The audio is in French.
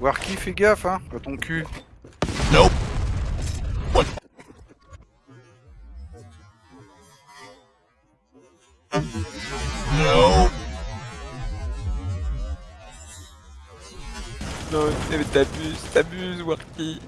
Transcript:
Warky, fais gaffe, hein, à ton cul. Nope. What? No. Non, mais t'abuses, t'abuses, Warky.